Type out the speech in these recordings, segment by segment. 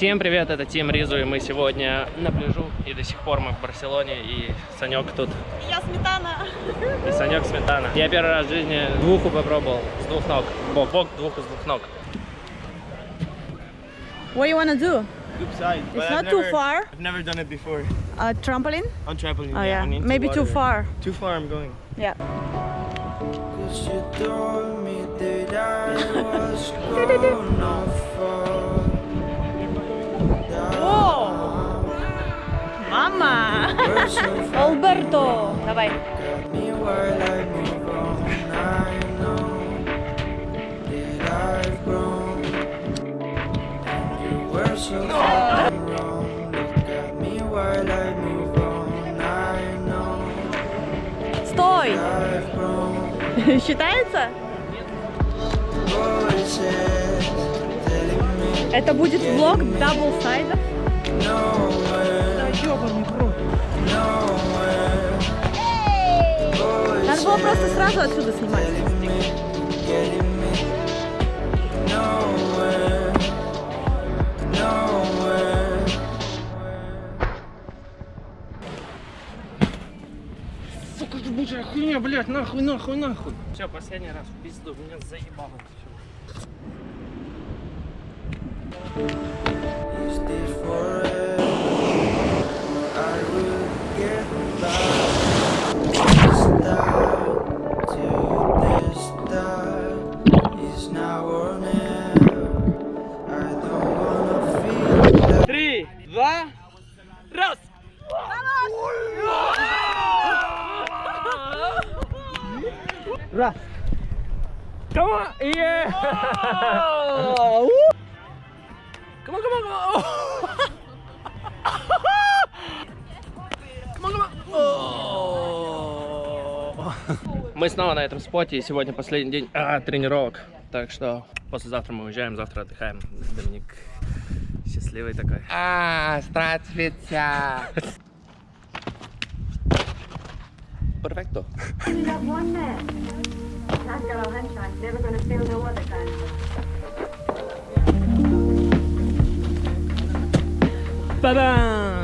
Всем привет, это Тим Ризу, и мы сегодня на пляжу, и до сих пор мы в Барселоне, и Санек тут. Я сметана. И Санек сметана. Я первый раз в жизни двуху попробовал, с двух ног. Бок, бок, двуху с двух ног. What you wanna do? Side. It's not too far. I've never done it before. A trampoline? On trampoline. Oh yeah, into maybe too water. far. Too far I'm going. Yeah. Cause you told me that I was gonna fall on. I know Стой! Считается? Это будет влог дабл сайда. Было просто сразу отсюда снимать. Сука, ебучая хуйня, блядь, нахуй, нахуй, нахуй. Все, последний раз в пизду, меня заебало все. Is this forever? Два, раз! Раз. Come on! Yeah! Come on, come on, come on! Come on, come on! Oh. Мы снова на этом споте, и сегодня последний день а, тренировок. Так что послезавтра мы уезжаем, завтра отдыхаем. Доминик счастливый такой. А, здравствуйте. Перфекто. You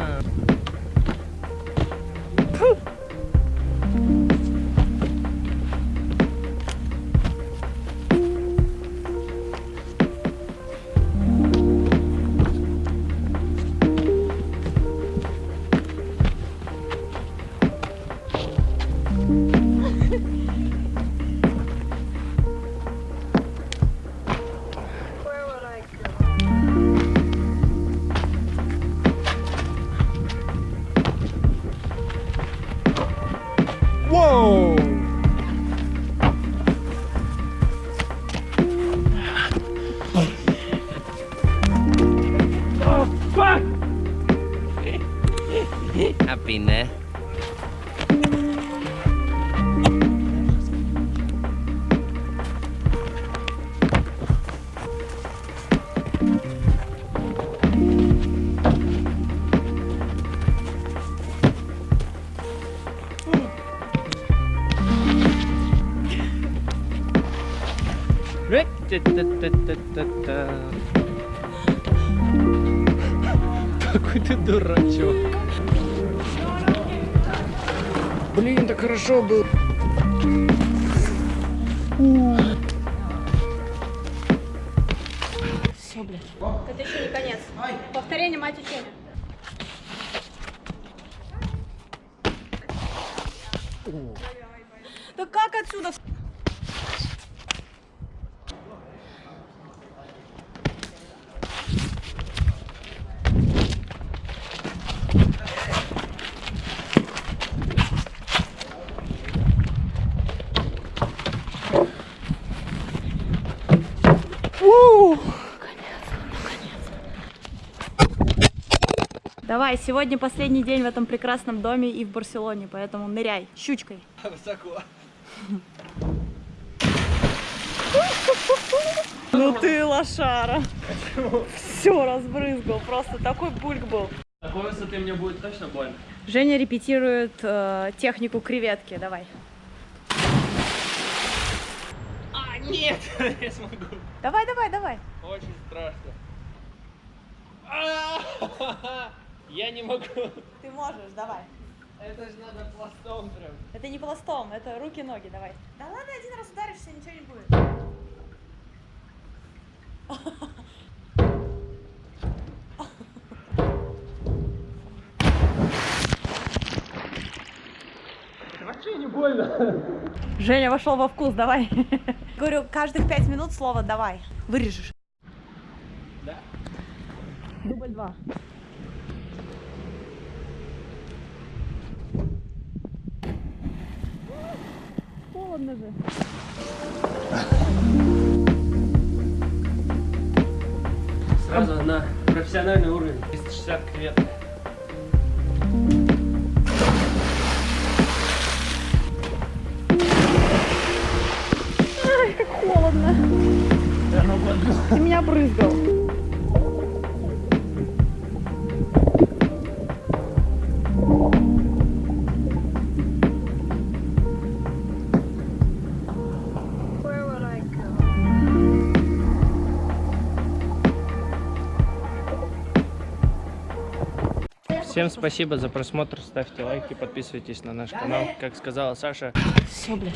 Happy, ne? Та-та-та-та-та. Какой ты дурачок. Блин, так хорошо был. Все, блядь. Это еще не конец. Повторение мать учения. Да как отсюда? Давай, сегодня последний день в этом прекрасном доме и в Барселоне, поэтому ныряй щучкой. Высоко. Ну ты лошара. Все разбрызгал, просто такой бульк был. Такой высоты мне будет точно больно. Женя репетирует э, технику креветки, давай. А, нет, я смогу. Давай, давай, давай. Очень страшно. Я не могу. Ты можешь, давай. Это же надо пластом прям. Это не пластом, это руки-ноги, давай. Да ладно, один раз ударишься, ничего не будет. Вообще не больно. Женя вошел во вкус, давай. Говорю, каждых пять минут слово давай. Вырежешь. Да. Дубль два. Холодно же. Сразу на профессиональный уровень. 360 креветок. Холодно. Ты меня брызгал. Всем спасибо за просмотр, ставьте лайки, подписывайтесь на наш канал. Как сказала Саша, Все, блядь.